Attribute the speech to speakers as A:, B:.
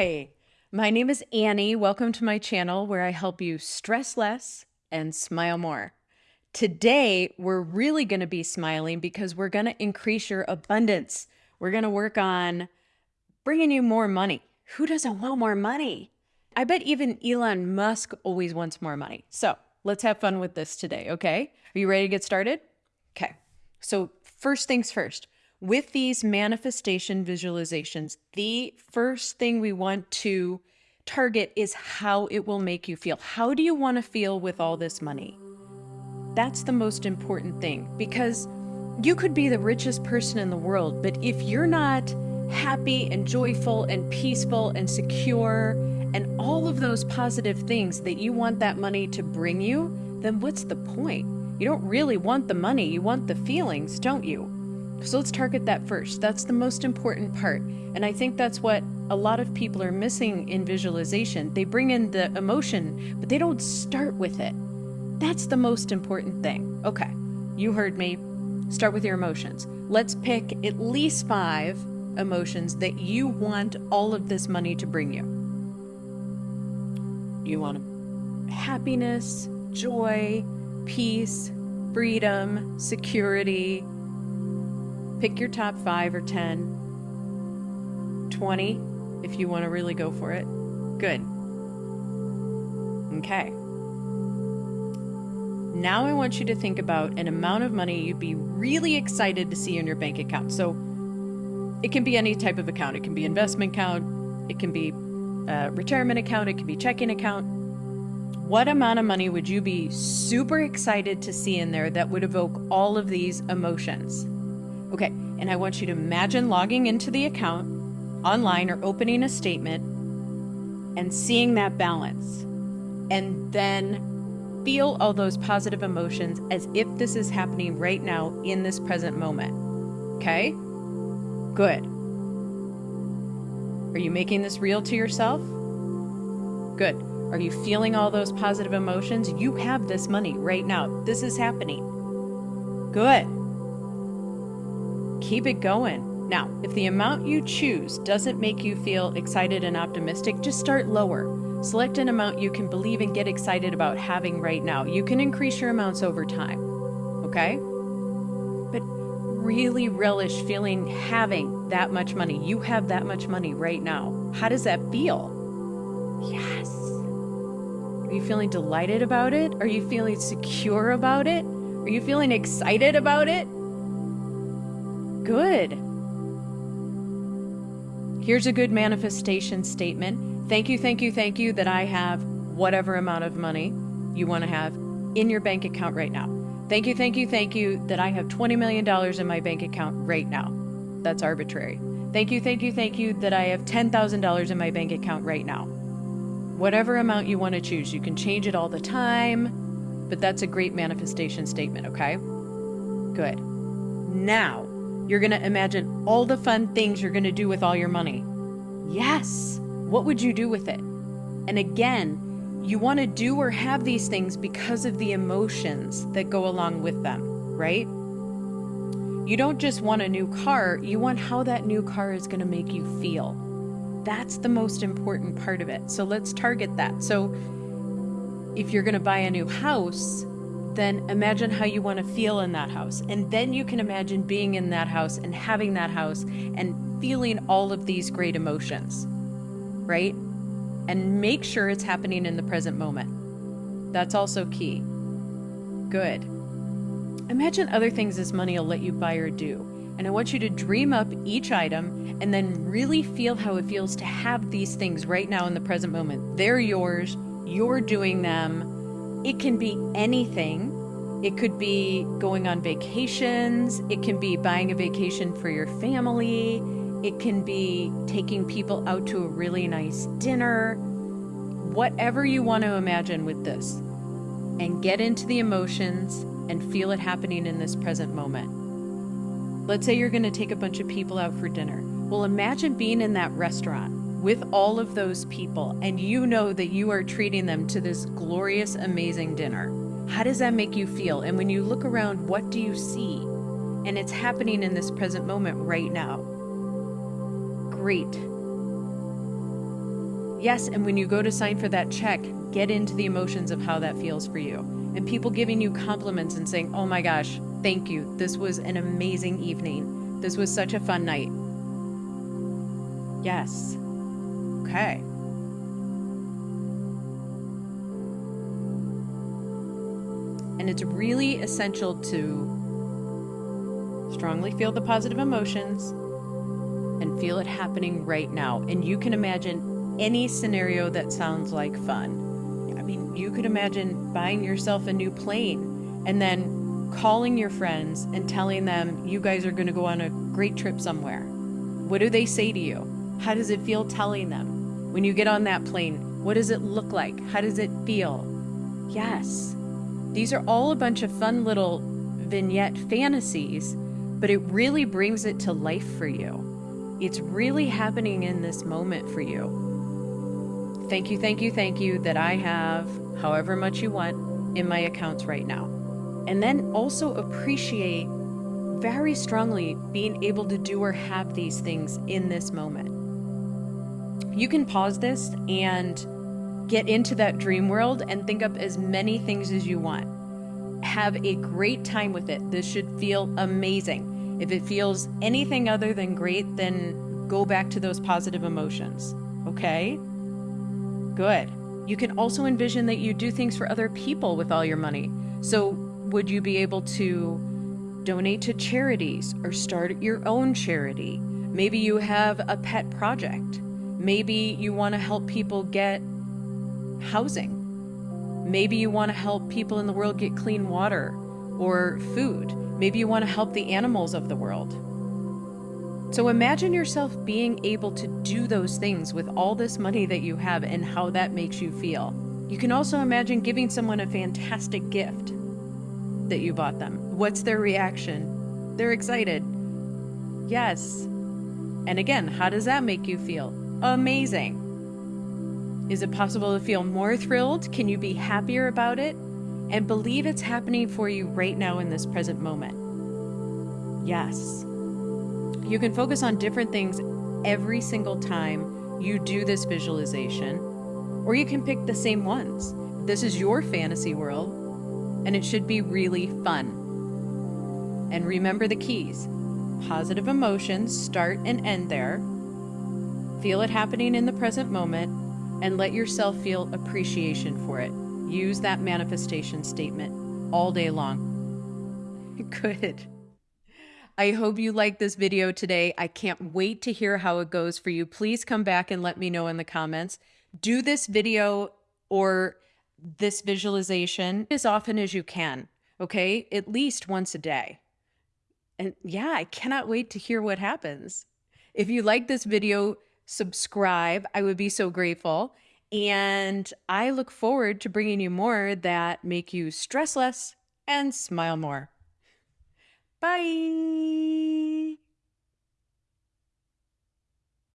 A: Hi, my name is Annie. Welcome to my channel where I help you stress less and smile more. Today, we're really going to be smiling because we're going to increase your abundance. We're going to work on bringing you more money. Who doesn't want more money? I bet even Elon Musk always wants more money. So let's have fun with this today, okay? Are you ready to get started? Okay. So, first things first, with these manifestation visualizations, the first thing we want to target is how it will make you feel. How do you want to feel with all this money? That's the most important thing because you could be the richest person in the world, but if you're not happy and joyful and peaceful and secure and all of those positive things that you want that money to bring you, then what's the point? You don't really want the money, you want the feelings, don't you? So let's target that first. That's the most important part. And I think that's what a lot of people are missing in visualization. They bring in the emotion, but they don't start with it. That's the most important thing. Okay, you heard me. Start with your emotions. Let's pick at least five emotions that you want all of this money to bring you. You want happiness, joy, peace, freedom, security, Pick your top five or 10, 20 if you want to really go for it. Good. Okay. Now I want you to think about an amount of money you'd be really excited to see in your bank account. So it can be any type of account. It can be investment account, it can be a retirement account, it can be checking account. What amount of money would you be super excited to see in there that would evoke all of these emotions? Okay, and I want you to imagine logging into the account online or opening a statement and seeing that balance. And then feel all those positive emotions as if this is happening right now in this present moment. Okay? Good. Are you making this real to yourself? Good. Are you feeling all those positive emotions? You have this money right now. This is happening. Good. Keep it going. Now, if the amount you choose doesn't make you feel excited and optimistic, just start lower. Select an amount you can believe and get excited about having right now. You can increase your amounts over time. Okay? But really relish feeling having that much money. You have that much money right now. How does that feel? Yes. Are you feeling delighted about it? Are you feeling secure about it? Are you feeling excited about it? Good. Here's a good manifestation statement. Thank you, thank you, thank you that I have whatever amount of money you want to have in your bank account right now. Thank you, thank you, thank you that I have $20 million in my bank account right now. That's arbitrary. Thank you, thank you, thank you that I have $10,000 in my bank account right now. Whatever amount you want to choose, you can change it all the time, but that's a great manifestation statement, okay? Good. Now, you're going to imagine all the fun things you're going to do with all your money. Yes. What would you do with it? And again, you want to do or have these things because of the emotions that go along with them, right? You don't just want a new car, you want how that new car is going to make you feel. That's the most important part of it. So let's target that. So if you're going to buy a new house, then imagine how you want to feel in that house. And then you can imagine being in that house and having that house and feeling all of these great emotions, right? And make sure it's happening in the present moment. That's also key. Good. Imagine other things this money will let you buy or do. And I want you to dream up each item and then really feel how it feels to have these things right now in the present moment. They're yours, you're doing them it can be anything. It could be going on vacations. It can be buying a vacation for your family. It can be taking people out to a really nice dinner. Whatever you want to imagine with this. And get into the emotions and feel it happening in this present moment. Let's say you're going to take a bunch of people out for dinner. Well, imagine being in that restaurant with all of those people and you know that you are treating them to this glorious, amazing dinner. How does that make you feel? And when you look around, what do you see? And it's happening in this present moment right now. Great. Yes, and when you go to sign for that check, get into the emotions of how that feels for you. And people giving you compliments and saying, oh my gosh, thank you. This was an amazing evening. This was such a fun night. Yes. Okay. And it's really essential to strongly feel the positive emotions and feel it happening right now. And you can imagine any scenario that sounds like fun. I mean, you could imagine buying yourself a new plane and then calling your friends and telling them you guys are going to go on a great trip somewhere. What do they say to you? How does it feel telling them? When you get on that plane, what does it look like? How does it feel? Yes, these are all a bunch of fun little vignette fantasies, but it really brings it to life for you. It's really happening in this moment for you. Thank you, thank you, thank you that I have however much you want in my accounts right now. And then also appreciate very strongly being able to do or have these things in this moment. You can pause this and Get into that dream world and think up as many things as you want. Have a great time with it. This should feel amazing. If it feels anything other than great, then go back to those positive emotions. Okay? Good. You can also envision that you do things for other people with all your money. So, would you be able to donate to charities or start your own charity? Maybe you have a pet project. Maybe you want to help people get housing. Maybe you want to help people in the world get clean water or food. Maybe you want to help the animals of the world. So imagine yourself being able to do those things with all this money that you have and how that makes you feel. You can also imagine giving someone a fantastic gift that you bought them. What's their reaction? They're excited. Yes. And again, how does that make you feel? Amazing. Is it possible to feel more thrilled? Can you be happier about it? And believe it's happening for you right now in this present moment. Yes. You can focus on different things every single time you do this visualization, or you can pick the same ones. This is your fantasy world, and it should be really fun. And remember the keys positive emotions start and end there. Feel it happening in the present moment and let yourself feel appreciation for it. Use that manifestation statement all day long. Good. I hope you liked this video today. I can't wait to hear how it goes for you. Please come back and let me know in the comments. Do this video or this visualization as often as you can, okay? At least once a day. And yeah, I cannot wait to hear what happens. If you like this video, subscribe. I would be so grateful. And I look forward to bringing you more that make you stress less and smile more. Bye.